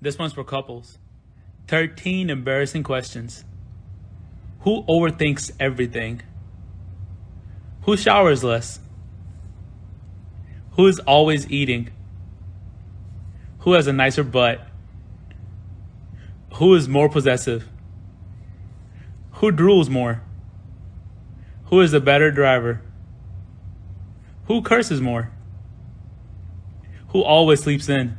This one's for couples. 13 embarrassing questions. Who overthinks everything? Who showers less? Who is always eating? Who has a nicer butt? Who is more possessive? Who drools more? Who is the better driver? Who curses more? Who always sleeps in?